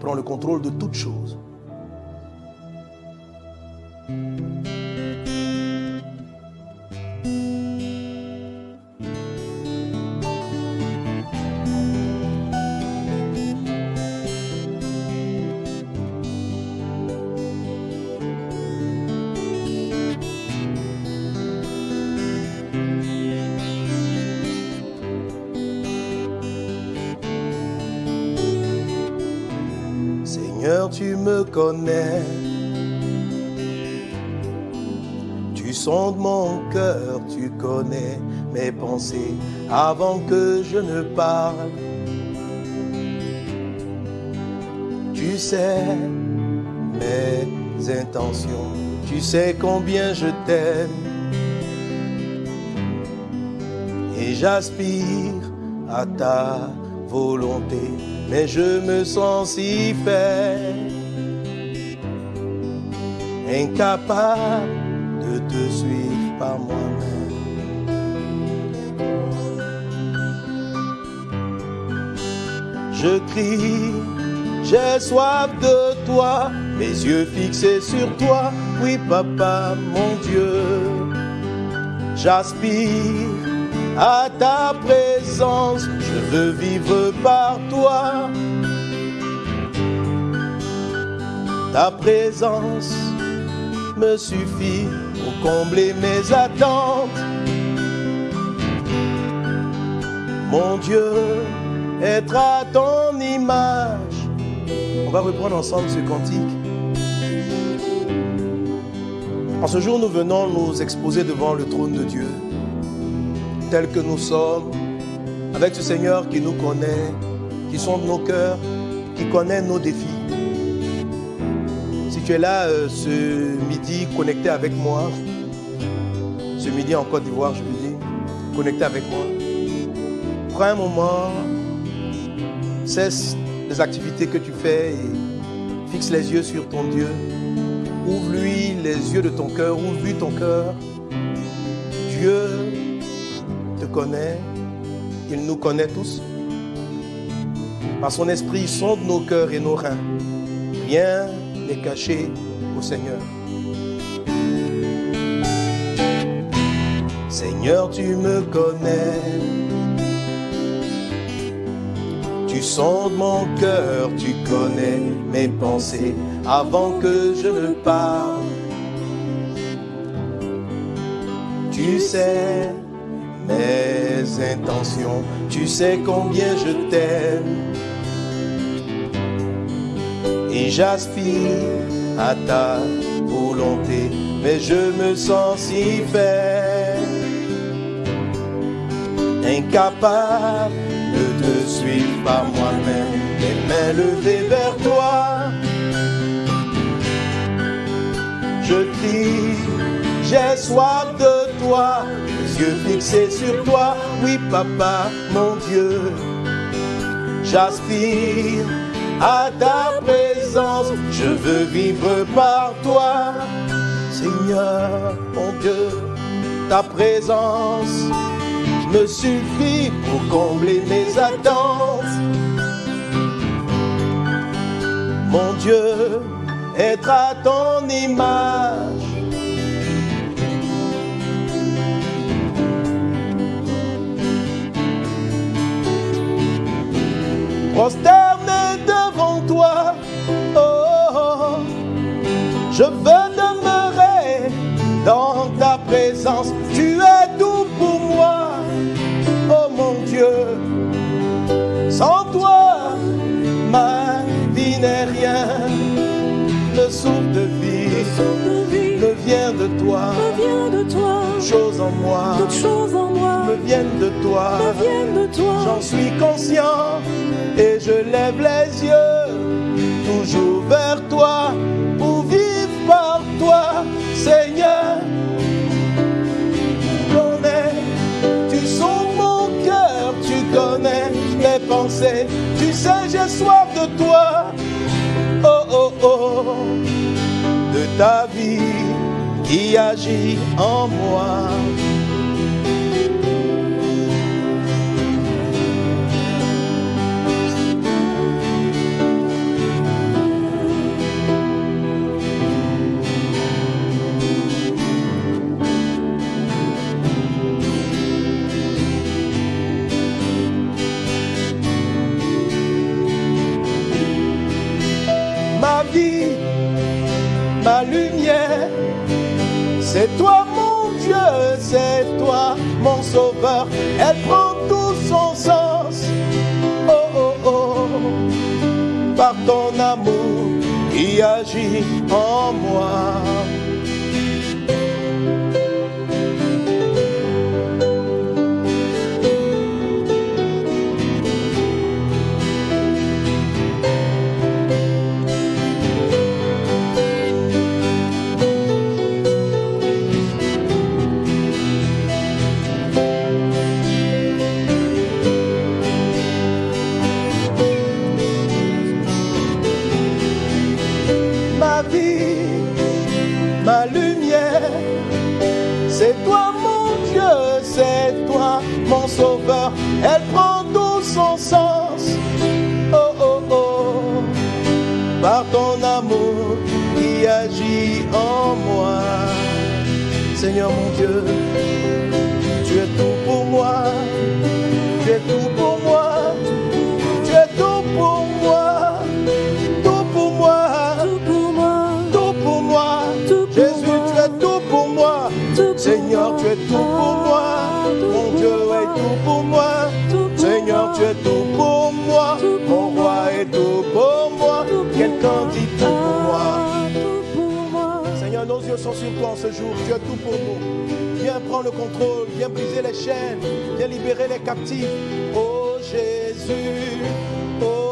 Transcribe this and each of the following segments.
prends le contrôle de toutes choses. Connais. Tu sondes mon cœur, tu connais mes pensées avant que je ne parle. Tu sais mes intentions, tu sais combien je t'aime. Et j'aspire à ta volonté, mais je me sens si faible, incapable de te suivre par moi-même. Je crie, j'ai soif de toi, mes yeux fixés sur toi, oui papa, mon Dieu. J'aspire à ta présence, je veux vivre par toi. Ta présence me suffit pour combler mes attentes. Mon Dieu, être à ton image. On va reprendre ensemble ce cantique. En ce jour, nous venons nous exposer devant le trône de Dieu tels que nous sommes, avec ce Seigneur qui nous connaît, qui sonde nos cœurs, qui connaît nos défis. Tu es là euh, ce midi connecté avec moi, ce midi en Côte d'Ivoire, je veux dire, connecté avec moi, prends un moment, cesse les activités que tu fais et fixe les yeux sur ton Dieu. Ouvre-lui les yeux de ton cœur, ouvre-lui ton cœur. Dieu te connaît, il nous connaît tous. Par son esprit, il sonde nos cœurs et nos reins. Rien caché au Seigneur. Seigneur, tu me connais. Tu sondes mon cœur, tu connais mes pensées avant que je ne parle. Tu sais mes intentions, tu sais combien je t'aime. J'aspire à ta volonté, mais je me sens si faible, incapable de te suivre par moi-même, les mains levées vers toi. Je crie, j'ai soif de toi, les yeux fixés sur toi, oui papa, mon Dieu. J'aspire à ta présence, je veux vivre par toi, Seigneur, mon Dieu, ta présence me suffit pour combler mes attentes. Mon Dieu, être à ton image. Prosterné devant toi. Je veux demeurer dans ta présence. Tu es tout pour moi, oh mon Dieu. Sans toi, ma vie n'est rien. Le souffle de vie me vient de toi. choses en moi Toutes choses en moi me viennent de toi. me viennent de toi. J'en suis conscient et je lève les yeux toujours vers toi pour tu sais j'ai soif de toi. Oh oh oh, de ta vie qui agit en moi. ma lumière. C'est toi mon Dieu, c'est toi mon sauveur. Elle prend tout son sens. Oh oh oh, par ton amour qui agit en moi. En moi. Seigneur mon Dieu, tu es tout pour moi. Tu es tout pour moi. Tu es tout pour moi. Tout pour moi. Tout pour moi, tout pour moi. Jésus, tu es tout pour moi. Seigneur, tu es tout pour moi. Mon Dieu est tout pour moi. Seigneur, tu es tout pour moi. Mon roi est tout pour moi. Quelqu'un dit tout pour moi. Sont sur toi en ce jour. Tu es tout pour nous. Viens prendre le contrôle. Viens briser les chaînes. Viens libérer les captifs. Oh Jésus. Oh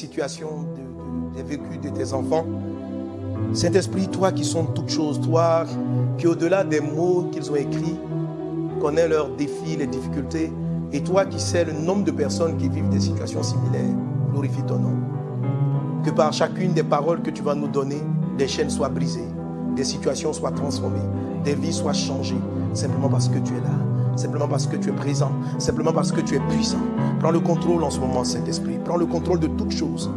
des situations, de- de- des vécus de tes enfants. Saint-Esprit, toi qui sont toutes choses, toi qui au-delà des mots qu'ils ont écrits, connais leurs défis, les difficultés, et toi qui sais le nombre de personnes qui vivent des situations similaires, glorifie ton nom. Que par chacune des paroles que tu vas nous donner, des chaînes soient brisées, des situations soient transformées, des vies soient changées, simplement parce que tu es là, simplement parce que tu es présent, simplement parce que tu es puissant. Prends le contrôle en ce moment, Saint-Esprit. Prends le contrôle de toutes choses.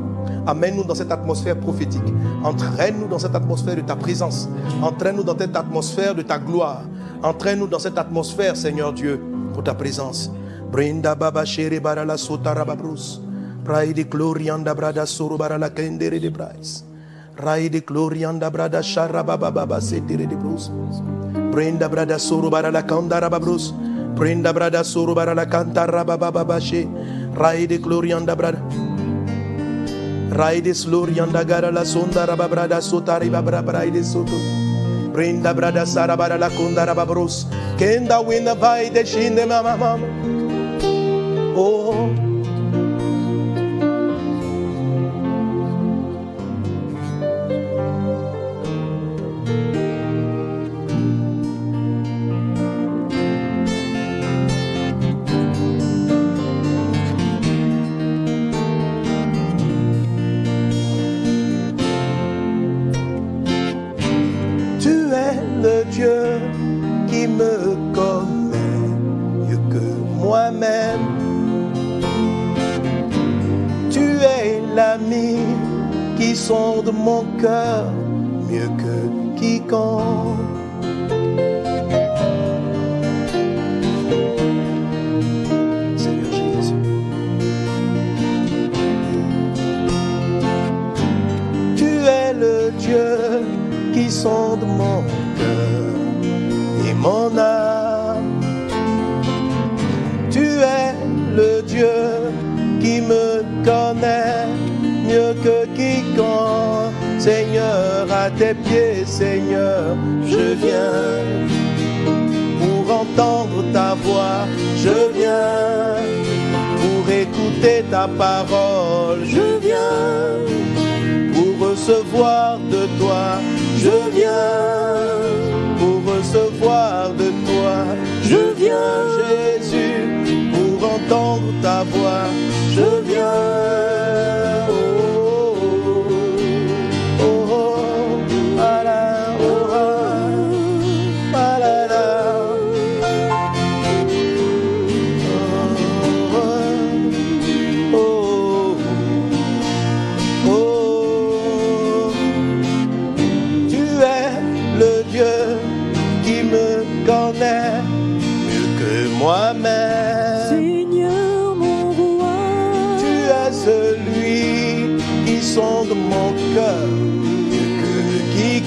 Amène-nous dans cette atmosphère prophétique. Entraîne-nous dans cette atmosphère de ta présence. Entraîne-nous dans cette atmosphère de ta gloire. Entraîne-nous dans cette atmosphère, Seigneur Dieu, pour ta présence. Brinda baba glorianda brada soro kendere de brais. Glorianda brada shara baba de brus. Brenda brada soro babrus. Brenda brada soro barala kantara baba baba she. Rai de glorianda brada. Raides Lorianda gara la sonda raba brada sotari babra braide soto. Brenda brada sara bara la konda raba bros. Kenda winda vai de shinde mama mama. Oh. Qui sonde mon cœur mieux que quiconque. Tes pieds, Seigneur, je viens pour entendre ta voix. Je viens pour écouter ta parole. Je viens pour recevoir de toi. Je viens pour recevoir de toi. Je viens, Jésus, pour entendre ta voix. Je viens.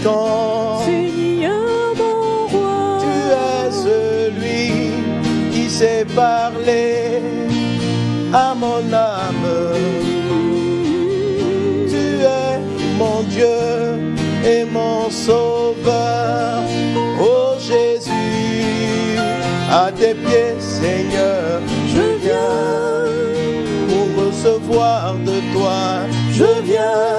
Seigneur mon roi, Tu es celui qui sait parler à mon âme. Tu es mon Dieu et mon Sauveur. Oh Jésus, à tes pieds, Seigneur, je viens pour recevoir de toi. Je viens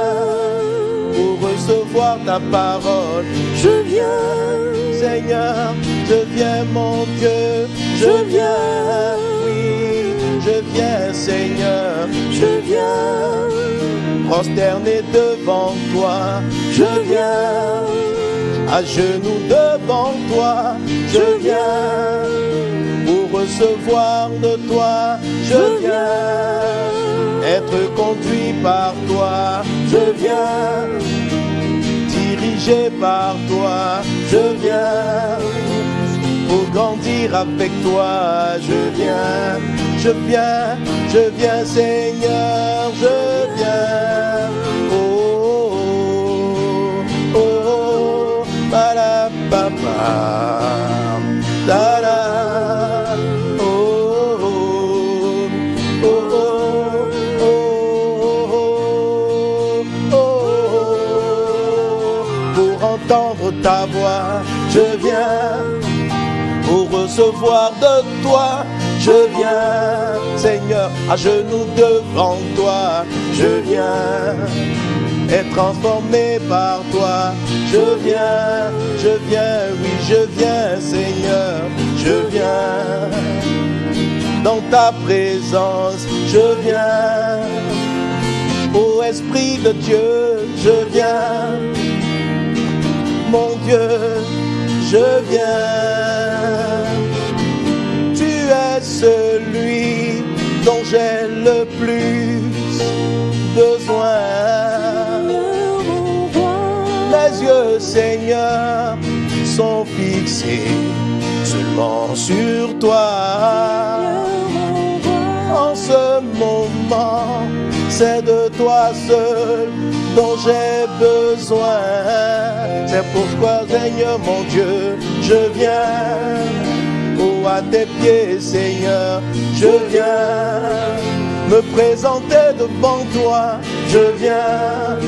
ta parole. Je viens, Seigneur, je viens, mon Dieu, je viens, oui, je viens, Seigneur, je viens, prosterné devant toi, je viens, à genoux devant toi, je viens, pour recevoir de toi, je viens, être conduit par toi, je viens dirigé par toi, je viens pour grandir avec toi, je viens, je viens, je viens Seigneur, je viens. Oh, oh, oh, oh, papa, da, da, de toi. Je viens, Seigneur, à genoux devant toi. Je viens être transformé par toi. Je viens, je viens, oui, je viens, Seigneur. Je viens dans ta présence. Je viens, ô Esprit de Dieu, je viens mon Dieu, je viens. J'ai le plus besoin. Les yeux, Seigneur, sont fixés seulement sur toi. En ce moment, c'est de toi seul dont j'ai besoin. C'est pourquoi, Seigneur mon Dieu, je viens. À tes pieds, Seigneur, je viens me présenter devant toi. Je viens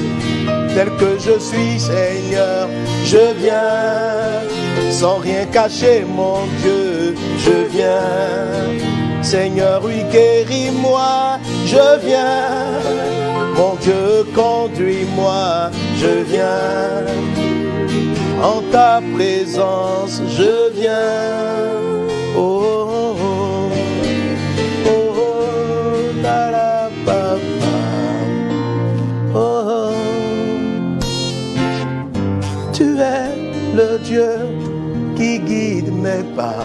tel que je suis, Seigneur. Je viens sans rien cacher, mon Dieu. Je viens, Seigneur, oui, guéris-moi. Je viens, mon Dieu, conduis-moi. Je viens en ta présence. Je viens. Oh, oh, oh, oh, oh. Oh, oh. Tu es le Dieu qui guide mes pas.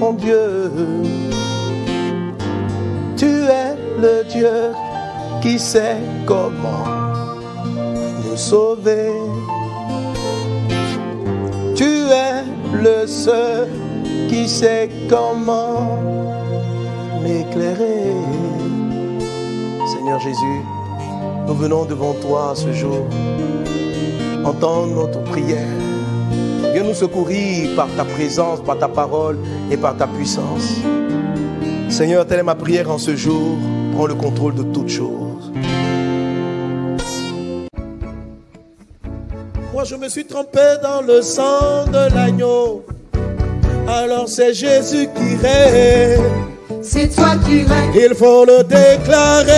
Mon Dieu, tu es le Dieu qui sait comment nous sauver. Le seul qui sait comment m'éclairer. Seigneur Jésus, nous venons devant toi ce jour. Entends notre prière. Viens nous secourir par ta présence, par ta parole et par ta puissance. Seigneur, telle est ma prière en ce jour. Prends le contrôle de toutes choses. Je me suis trompé dans le sang de l'agneau. Alors c'est Jésus qui règne. C'est toi qui règnes, Il faut le déclarer.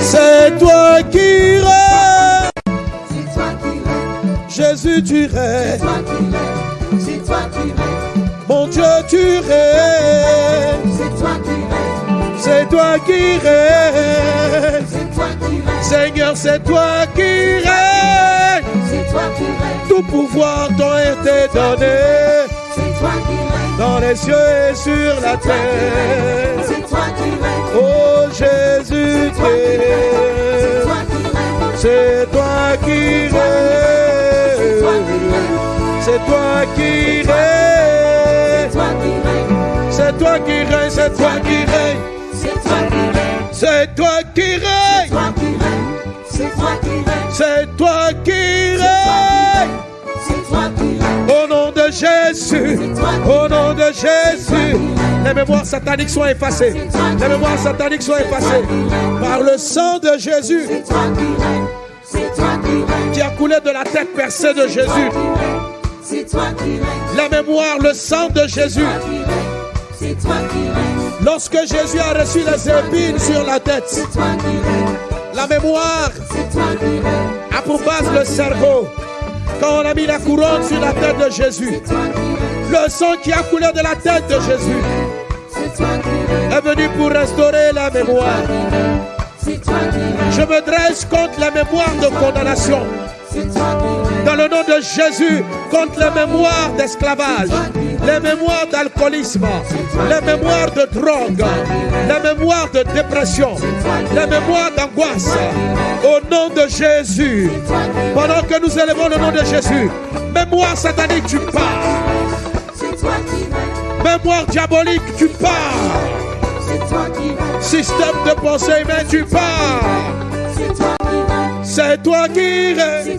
C'est toi qui règne. c'est toi qui règnes, Jésus, tu règnes. toi qui règnes, c'est toi qui règnes, Mon Dieu, tu règnes. c'est toi qui règnes, C'est toi qui règnes. Seigneur, c'est toi qui règnes. c'est toi qui règnes, Tout pouvoir t'a été donné c'est toi qui règnes, dans les cieux et sur la terre. c'est toi qui règnes, Oh Jésus, c'est toi qui règnes, c'est toi qui c'est toi qui règnes. règnes, C'est toi qui règnes. c'est toi qui règnes, C'est toi qui règnes. C'est toi qui règnes. C'est toi qui règnes. C'est toi qui règnes. Au nom de Jésus. Au nom de Jésus. Les mémoires sataniques sont effacées. Les mémoires sataniques sont effacées. Par le sang de Jésus c'est toi qui règnes, c'est toi qui règnes, qui a coulé de la tête percée de Jésus. c'est toi qui règnes, La mémoire, le sang de Jésus. c'est toi qui règnes, Lorsque Jésus a reçu les épines sur la tête, c'est toi qui règnes, la mémoire a pour base le cerveau. Quand on a mis la couronne sur la tête de Jésus, le sang qui a coulé de la tête de Jésus est venu pour restaurer la mémoire. Je me dresse contre la mémoire de condamnation. Dans le nom de Jésus, contre les mémoires d'esclavage, les mémoires d'alcoolisme, les mémoires de drogue, les mémoires de dépression, les mémoires d'angoisse. Au nom de Jésus, pendant que nous élevons le nom de Jésus, mémoire satanique, tu pars. Mémoire diabolique, tu pars. Système de pensée humaine, tu pars. c'est toi qui règnes,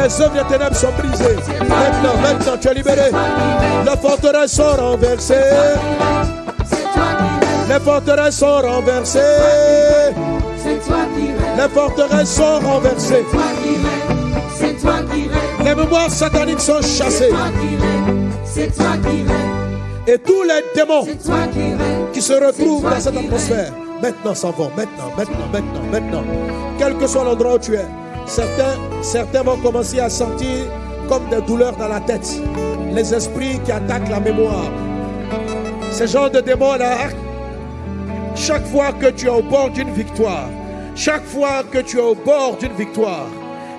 Les œuvres des ténèbres sont brisées. Maintenant, maintenant, tu es libéré. Les forteresses sont renversées. Les forteresses sont renversées. Les forteresses sont renversées. Les mémoires sataniques sont chassées. c'est toi qui Et tous les démons qui se retrouvent dans cette atmosphère, maintenant s'en vont. Maintenant, maintenant, maintenant, maintenant. Quel que soit l'endroit où tu es, certains, certains vont commencer à sentir comme des douleurs dans la tête. Les esprits qui attaquent la mémoire. Ces genres de démons-là, chaque fois que tu es au bord d'une victoire, chaque fois que tu es au bord d'une victoire,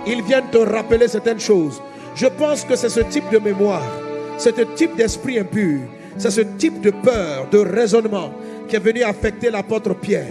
ils viennent te rappeler certaines choses. Je pense que c'est ce type de mémoire, c'est ce type d'esprit impur, c'est ce type de peur, de raisonnement qui est venu affecter l'apôtre Pierre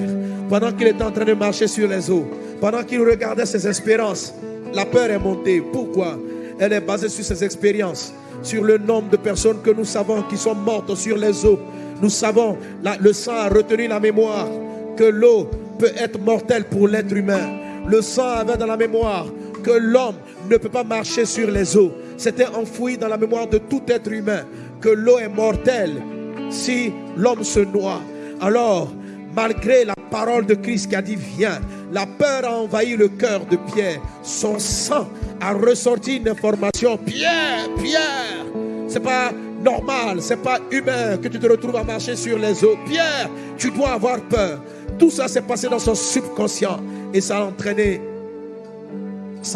pendant qu'il était en train de marcher sur les eaux, pendant qu'il regardait ses espérances. La peur est montée. Pourquoi? Elle est basée sur ses expériences, sur le nombre de personnes que nous savons qui sont mortes sur les eaux. Nous savons, le sang a retenu la mémoire que l'eau peut être mortelle pour l'être humain. Le sang avait dans la mémoire que l'homme ne peut pas marcher sur les eaux. C'était enfoui dans la mémoire de tout être humain que l'eau est mortelle si l'homme se noie. Alors, malgré la parole de Christ qui a dit viens, la peur a envahi le cœur de Pierre. Son sang a ressorti une information. Pierre, Pierre, c'est pas normal, c'est pas humain que tu te retrouves à marcher sur les eaux. Pierre, tu dois avoir peur. Tout ça s'est passé dans son subconscient et ça a entraîné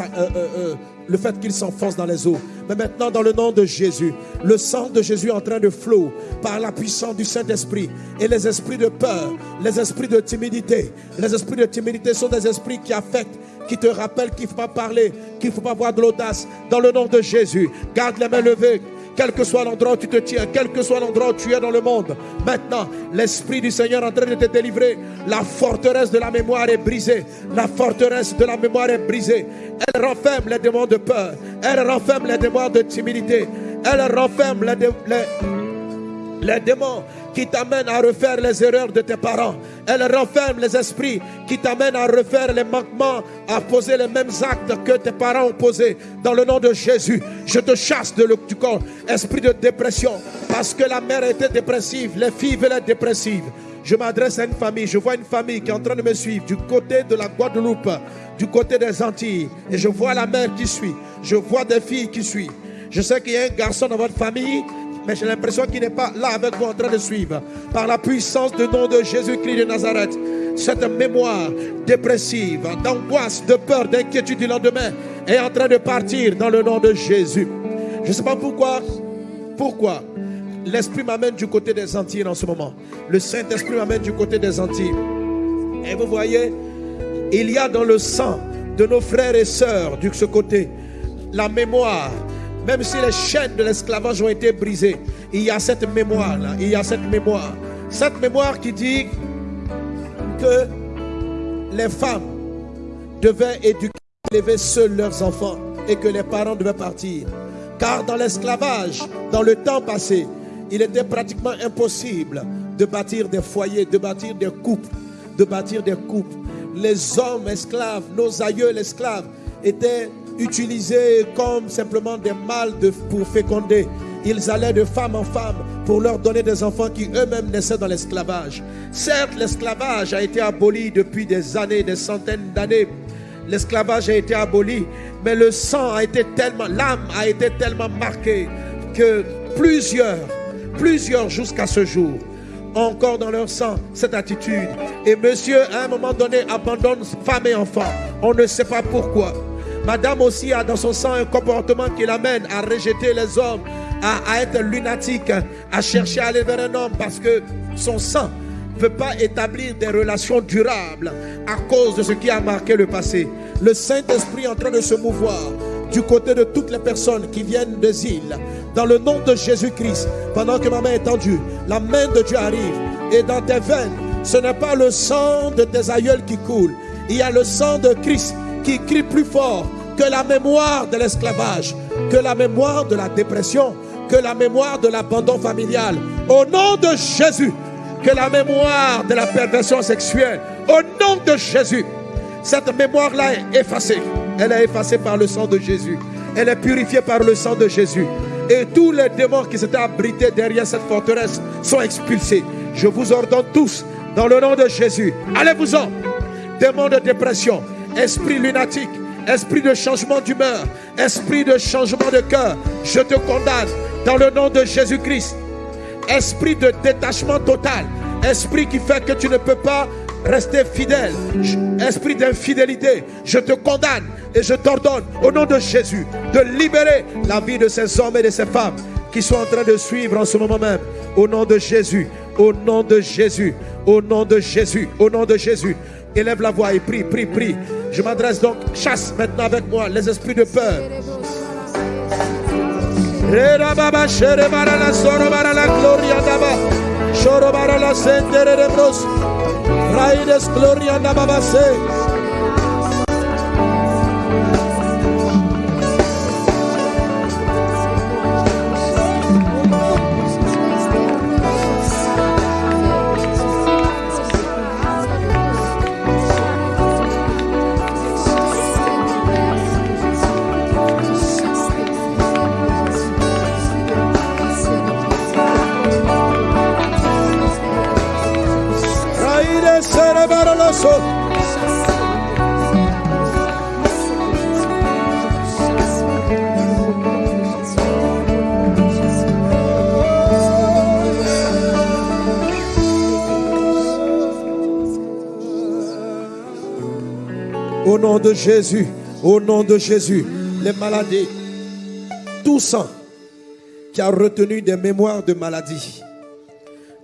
euh, euh, euh, le fait qu'il s'enfonce dans les eaux. Mais maintenant, dans le nom de Jésus, le sang de Jésus est en train de flot par la puissance du Saint-Esprit. Et les esprits de peur, les esprits de timidité, les esprits de timidité sont des esprits qui affectent, qui te rappellent qu'il ne faut pas parler, qu'il ne faut pas avoir de l'audace. Dans le nom de Jésus, garde les mains levées. Quel que soit l'endroit où tu te tiens, quel que soit l'endroit où tu es dans le monde, maintenant, l'Esprit du Seigneur est en train de te délivrer. La forteresse de la mémoire est brisée. La forteresse de la mémoire est brisée. Elle renferme les démons de peur. Elle renferme les démons de timidité. Elle renferme les, les, les démons qui t'amènent à refaire les erreurs de tes parents. Elle renferme les esprits qui t'amènent à refaire les manquements, à poser les mêmes actes que tes parents ont posés. Dans le nom de Jésus, je te chasse de le- du corps, esprit de dépression, parce que la mère était dépressive, les filles veulent dépressives. Je m'adresse à une famille, je vois une famille qui est en train de me suivre du côté de la Guadeloupe, du côté des Antilles, et je vois la mère qui suit, je vois des filles qui suivent. Je sais qu'il y a un garçon dans votre famille, mais j'ai l'impression qu'il n'est pas là avec vous en train de suivre. Par la puissance du nom de Jésus-Christ de Nazareth, cette mémoire dépressive, d'angoisse, de peur, d'inquiétude du lendemain est en train de partir dans le nom de Jésus. Je ne sais pas pourquoi, pourquoi l'Esprit m'amène du côté des Antilles en ce moment. Le Saint-Esprit m'amène du côté des Antilles. Et vous voyez, il y a dans le sang de nos frères et sœurs de ce côté la mémoire. Même si les chaînes de l'esclavage ont été brisées, il y a cette mémoire-là. Il y a cette mémoire. Cette mémoire qui dit que les femmes devaient éduquer, élever seuls leurs enfants et que les parents devaient partir. Car dans l'esclavage, dans le temps passé, il était pratiquement impossible de bâtir des foyers, de bâtir des couples, de bâtir des couples. Les hommes esclaves, nos aïeux esclaves, étaient utilisés comme simplement des mâles pour féconder. Ils allaient de femme en femme pour leur donner des enfants qui eux-mêmes naissaient dans l'esclavage. Certes, l'esclavage a été aboli depuis des années, des centaines d'années. L'esclavage a été aboli, mais le sang a été tellement, l'âme a été tellement marquée que plusieurs, plusieurs jusqu'à ce jour, encore dans leur sang cette attitude. Et monsieur, à un moment donné, abandonne femme et enfant. On ne sait pas pourquoi. Madame aussi a dans son sang un comportement qui l'amène à rejeter les hommes, à, être lunatique, à chercher à aller vers un homme parce que son sang ne peut pas établir des relations durables à cause de ce qui a marqué le passé. Le Saint-Esprit est en train de se mouvoir du côté de toutes les personnes qui viennent des îles. Dans le nom de Jésus-Christ, pendant que ma main est tendue, la main de Dieu arrive. Et dans tes veines, ce n'est pas le sang de tes aïeuls qui coule. Il y a le sang de Christ qui crie plus fort que la mémoire de l'esclavage, que la mémoire de la dépression, que la mémoire de l'abandon familial. Au nom de Jésus, que la mémoire de la perversion sexuelle, au nom de Jésus, cette mémoire-là est effacée. Elle est effacée par le sang de Jésus. Elle est purifiée par le sang de Jésus. Et tous les démons qui s'étaient abrités derrière cette forteresse sont expulsés. Je vous ordonne tous, dans le nom de Jésus, allez-vous-en. Démons de dépression, esprit lunatique, esprit de changement d'humeur, esprit de changement de cœur, je te condamne dans le nom de Jésus-Christ esprit de détachement total, esprit qui fait que tu ne peux pas rester fidèle, esprit d'infidélité, je te condamne et je t'ordonne au nom de Jésus de libérer la vie de ces hommes et de ces femmes qui sont en train de suivre en ce moment même. Au nom de Jésus, au nom de Jésus, au nom de Jésus, au nom de Jésus. Élève la voix et prie, prie, prie. Je m'adresse donc, chasse maintenant avec moi les esprits de peur, Rera Jésus, Au nom de Jésus, les maladies, tout sang qui a retenu des mémoires de maladie.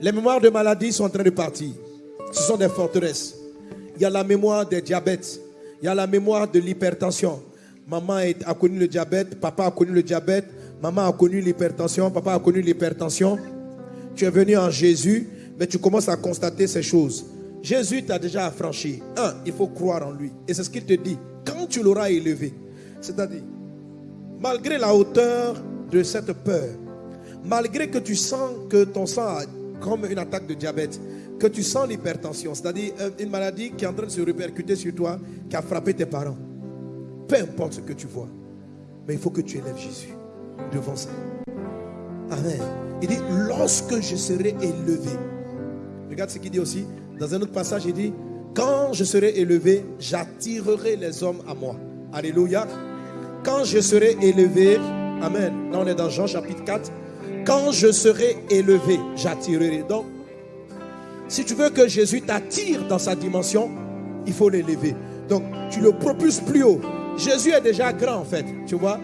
Les mémoires de maladie sont en train de partir. Ce sont des forteresses. Il y a la mémoire des diabètes. Il y a la mémoire de l'hypertension. Maman a connu le diabète, papa a connu le diabète, maman a connu l'hypertension, papa a connu l'hypertension. Tu es venu en Jésus, mais tu commences à constater ces choses. Jésus t'a déjà affranchi. Un, il faut croire en lui. Et c'est ce qu'il te dit. Quand tu l'auras élevé, c'est-à-dire, malgré la hauteur de cette peur, malgré que tu sens que ton sang a comme une attaque de diabète, que tu sens l'hypertension, c'est-à-dire euh, une maladie qui est en train de se répercuter sur toi, qui a frappé tes parents, peu importe ce que tu vois, mais il faut que tu élèves Jésus devant ça. Amen. Il dit, lorsque je serai élevé, regarde ce qu'il dit aussi, dans un autre passage, il dit, quand je serai élevé, j'attirerai les hommes à moi. Alléluia. Quand je serai élevé, Amen. Là, on est dans Jean chapitre 4. Quand je serai élevé, j'attirerai. Donc, si tu veux que Jésus t'attire dans sa dimension, il faut l'élever. Donc, tu le propulses plus haut. Jésus est déjà grand, en fait. Tu vois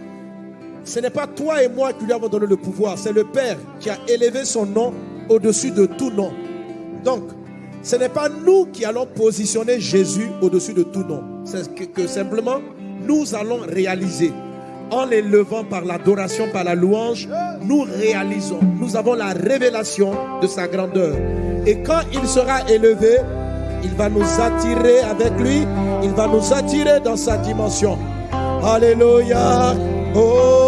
ce n'est pas toi et moi qui lui avons donné le pouvoir, c'est le Père qui a élevé son nom au-dessus de tout nom. Donc, ce n'est pas nous qui allons positionner Jésus au-dessus de tout nom. C'est ce que, que simplement nous allons réaliser. En l'élevant par l'adoration, par la louange, nous réalisons. Nous avons la révélation de sa grandeur. Et quand il sera élevé, il va nous attirer avec lui. Il va nous attirer dans sa dimension. Alléluia. Oh.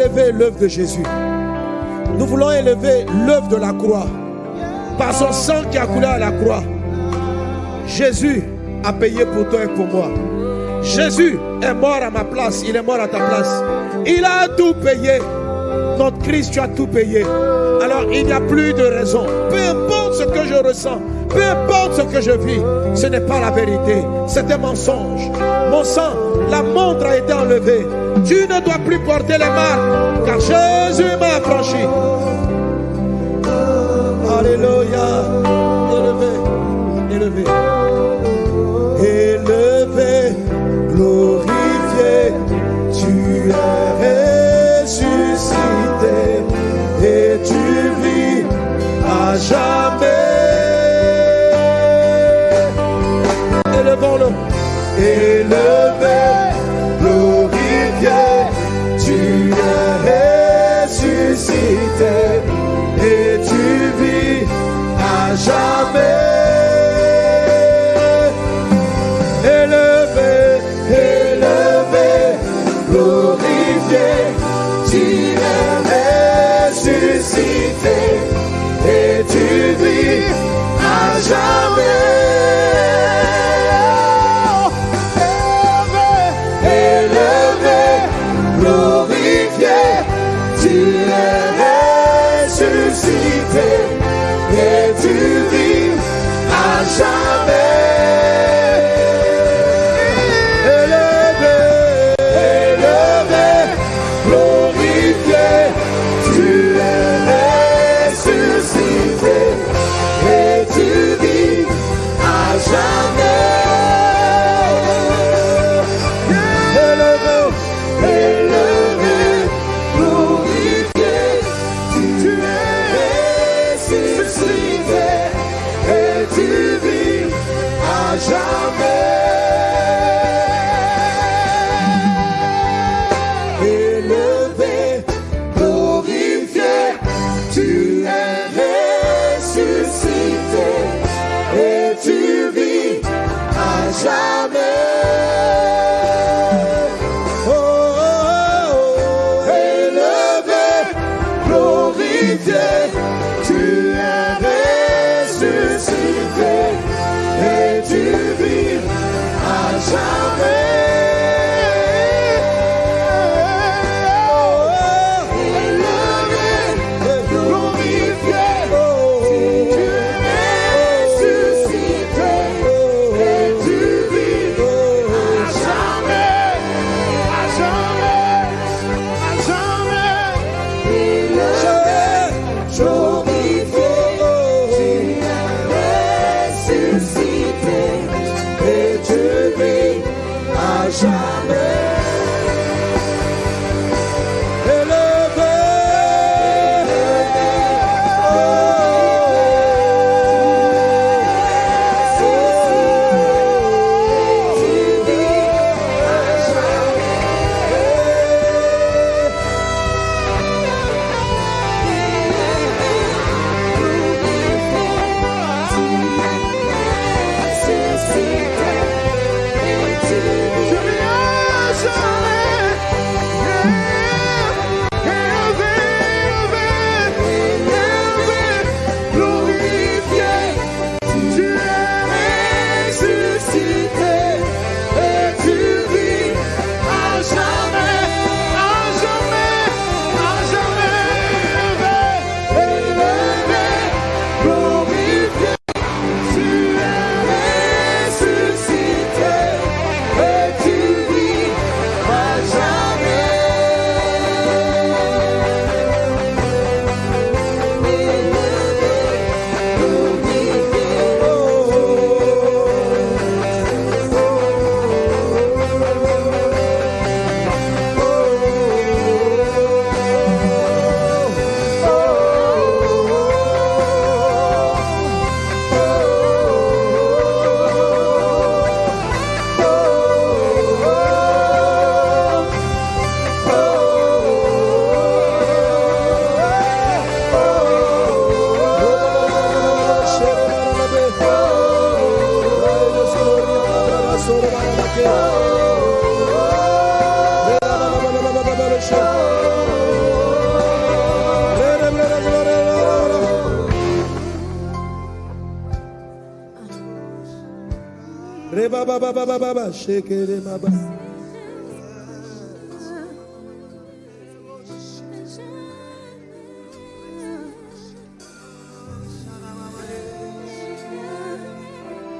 Élever l'œuvre de Jésus. Nous voulons élever l'œuvre de la croix. Par son sang qui a coulé à la croix. Jésus a payé pour toi et pour moi. Jésus est mort à ma place. Il est mort à ta place. Il a tout payé. Notre Christ, tu as tout payé. Alors il n'y a plus de raison. Peu importe ce que je ressens, peu importe ce que je vis, ce n'est pas la vérité. C'est un mensonge. Mon sang, la montre a été enlevée. Tu ne dois plus porter les marques, car Jésus m'a affranchi. Alléluia. Élevé, élevé. Élevé, glorifié, tu es ressuscité et tu vis à jamais. Élevons-le. Élevé, jamais.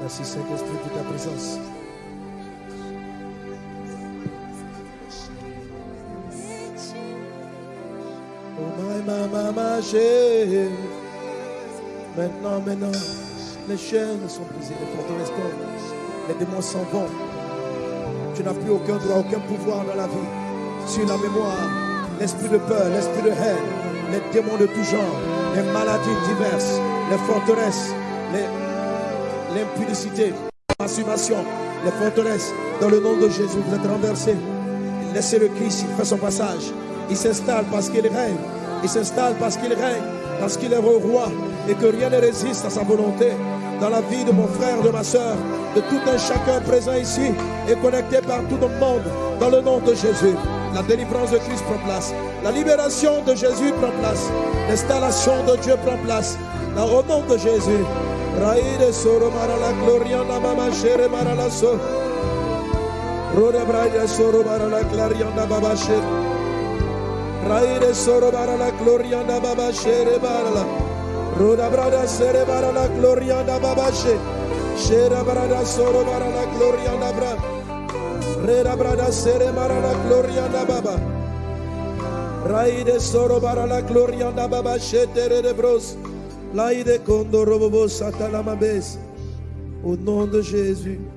Merci Saint-Esprit pour ta présence. Oh. Maintenant, maintenant, les chaînes sont brisées, les forteresses tombent, les démons s'en vont. Tu n'as plus aucun droit, aucun pouvoir dans la vie. Sur la mémoire, l'esprit de peur, l'esprit de haine, les démons de tout genre, les maladies diverses, les forteresses, l'impudicité, la masturbation, les forteresses, dans le nom de Jésus, vous êtes renversés. Laissez le Christ, il fait son passage. Il s'installe parce qu'il règne. Il s'installe parce qu'il règne, parce qu'il est roi et que rien ne résiste à sa volonté. Dans la vie de mon frère, de ma soeur, de tout un chacun présent ici et connecté partout dans le monde, dans le nom de Jésus. La délivrance de Christ prend place. La libération de Jésus prend place. L'installation de Dieu prend place. Au nom de Jésus. Raïde soro marala gloria baba shere. Raide soro marala. Roda brada sere marala gloria na baba shere. Shera brada soro marala gloria na bra. Reda brada marala gloria na baba. Raide soro marala gloria na baba shetere de bros. Laide kondo robobo satana mabes. Au nom de Jésus.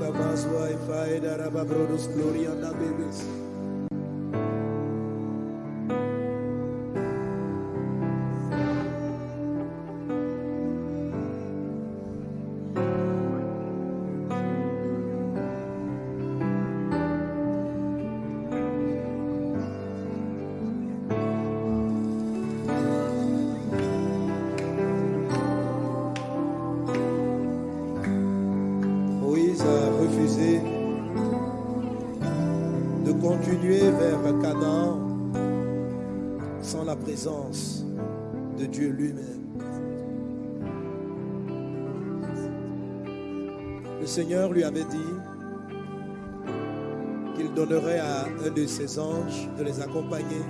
Mazwa Ifaida Rababrodus Gloria da de Dieu lui-même. Le Seigneur lui avait dit qu'il donnerait à un de ses anges de les accompagner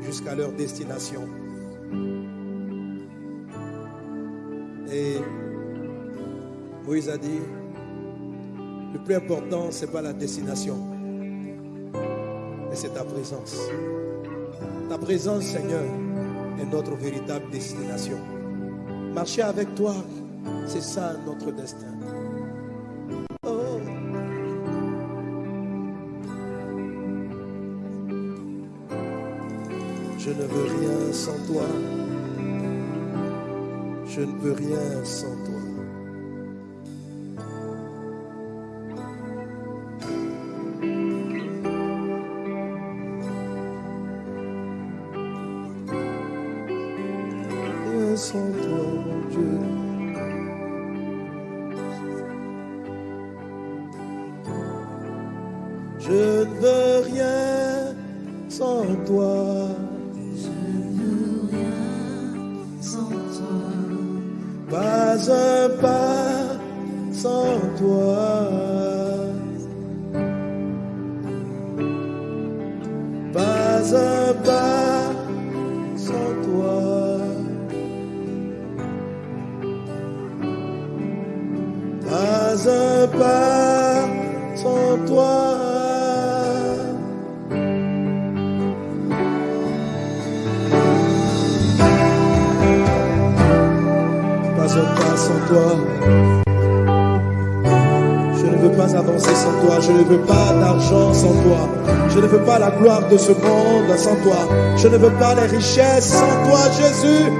jusqu'à leur destination. Et Moïse a dit, le plus important, ce n'est pas la destination, mais c'est ta présence. Ta présence, Seigneur, est notre véritable destination. Marcher avec toi, c'est ça notre destin. Oh. Je ne veux rien sans toi. Je ne peux rien sans toi. Je ne veux rien sans toi. Je ne veux rien sans toi. Pas un pas sans toi. Je ne veux pas avancer sans toi. Je ne veux pas d'argent sans toi. Je ne veux pas la gloire de ce monde sans toi. Je ne veux pas les richesses sans toi, Jésus.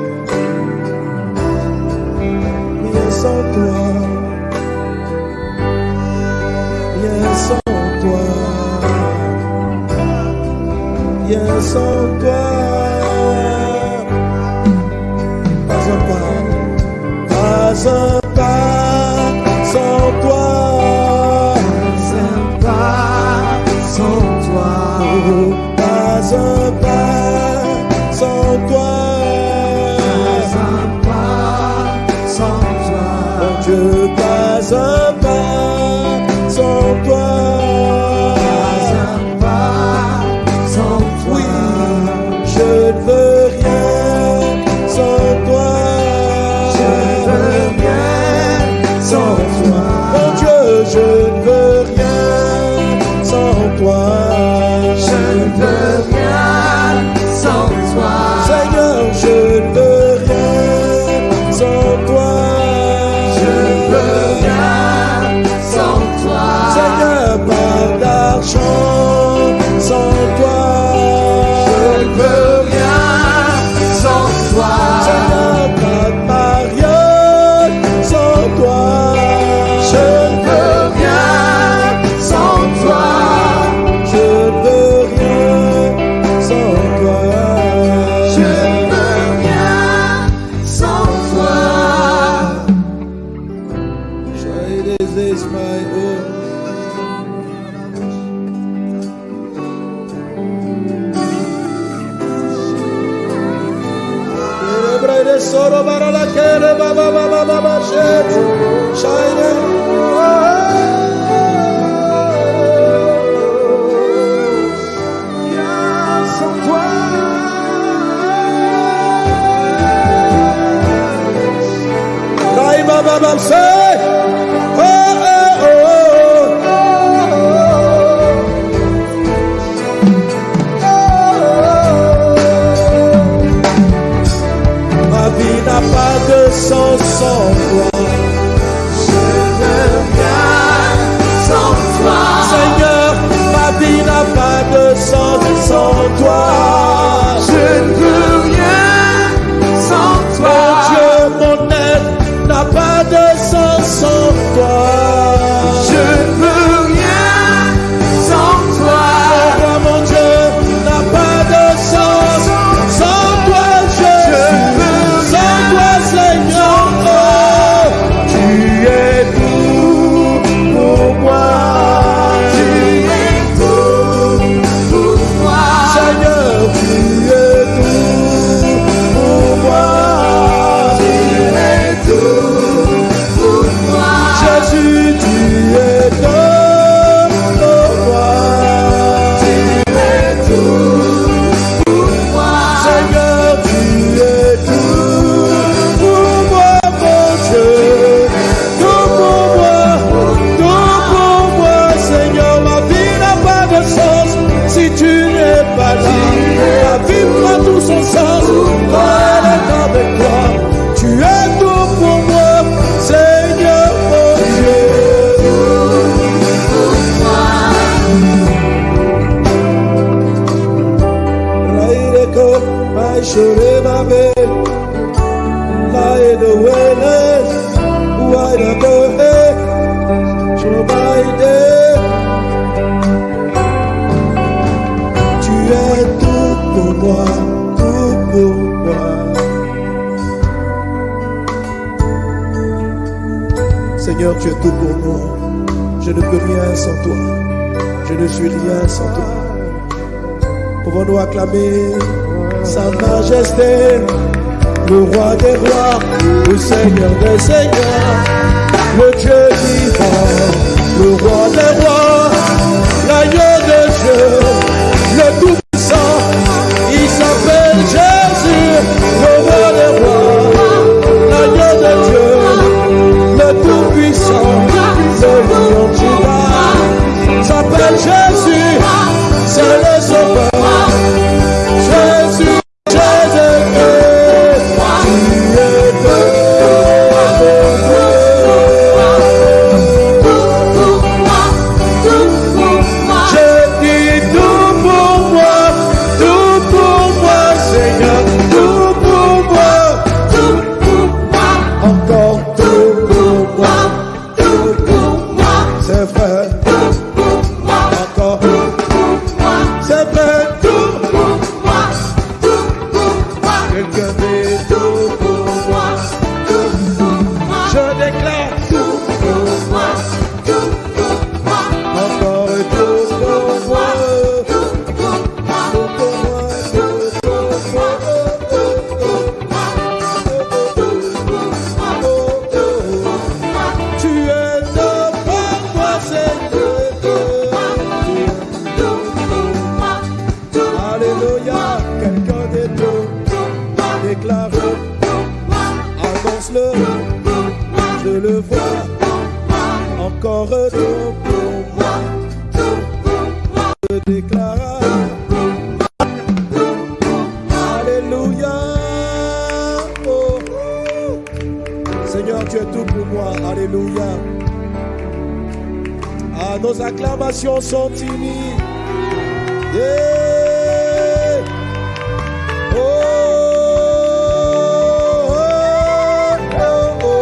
Rien sans toi. Rien sans toi. Rien sans toi. razão. Nos acclamations sont timides. Yeah. Oh, oh, oh, oh,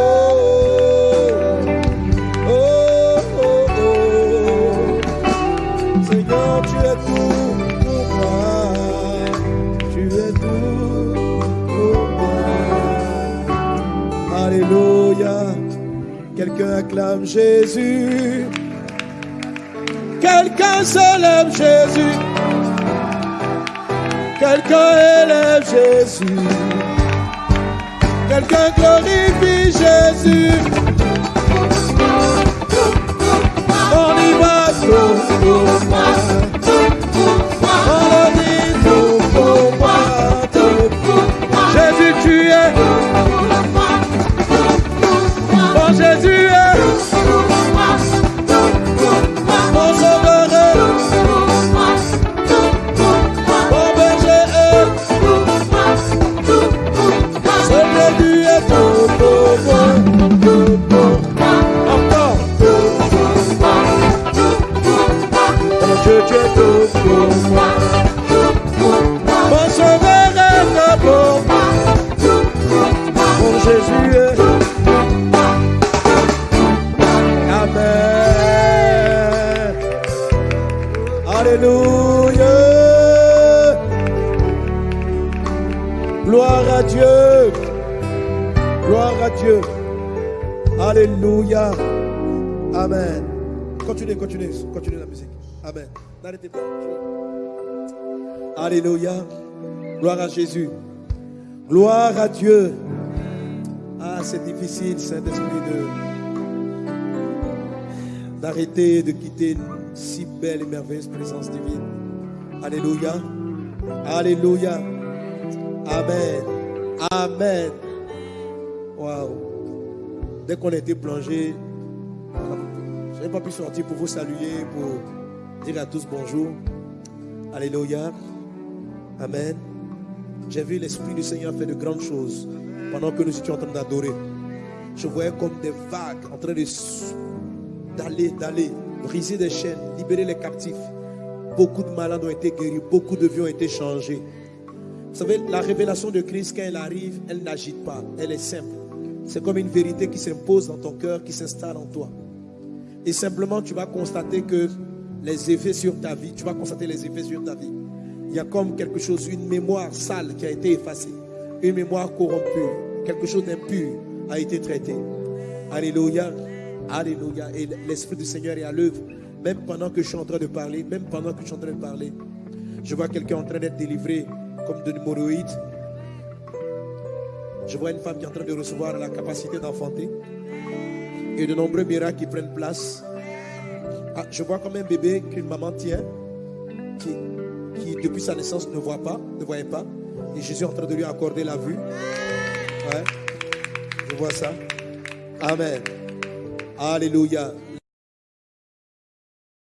oh, oh. Seigneur, tu es tout pour moi. Tu es tout pour moi. Alléluia. Quelqu'un acclame Jésus. Quelqu'un célèbre Jésus. Quelqu'un élève Jésus. Quelqu'un glorifie Jésus. On y va Dieu. Alléluia. Amen. Continuez, continuez, continuez la musique. Amen. N'arrêtez pas. Alléluia. Gloire à Jésus. Gloire à Dieu. Ah, c'est difficile, Saint-Esprit, d'arrêter de quitter une si belle et merveilleuse présence divine. Alléluia. Alléluia. Amen. Amen. Dès qu'on a été plongé, je n'ai pas pu sortir pour vous saluer, pour dire à tous bonjour. Alléluia. Amen. J'ai vu l'Esprit du Seigneur faire de grandes choses pendant que nous étions en train d'adorer. Je voyais comme des vagues en train d'aller, d'aller, briser des chaînes, libérer les captifs. Beaucoup de malades ont été guéris, beaucoup de vies ont été changées. Vous savez, la révélation de Christ, quand elle arrive, elle n'agite pas, elle est simple. C'est comme une vérité qui s'impose dans ton cœur, qui s'installe en toi. Et simplement, tu vas constater que les effets sur ta vie, tu vas constater les effets sur ta vie. Il y a comme quelque chose, une mémoire sale qui a été effacée, une mémoire corrompue, quelque chose d'impur a été traité. Alléluia, Alléluia. Et l'Esprit du Seigneur est à l'œuvre, même pendant que je suis en train de parler, même pendant que je suis en train de parler. Je vois quelqu'un en train d'être délivré comme de l'hémorroïde. Je vois une femme qui est en train de recevoir la capacité d'enfanter. Et de nombreux miracles qui prennent place. Ah, je vois comme un bébé qu'une maman tient, qui, qui depuis sa naissance ne voit pas, ne voyait pas. Et Jésus est en train de lui accorder la vue. Je vois ça. Amen. Alléluia.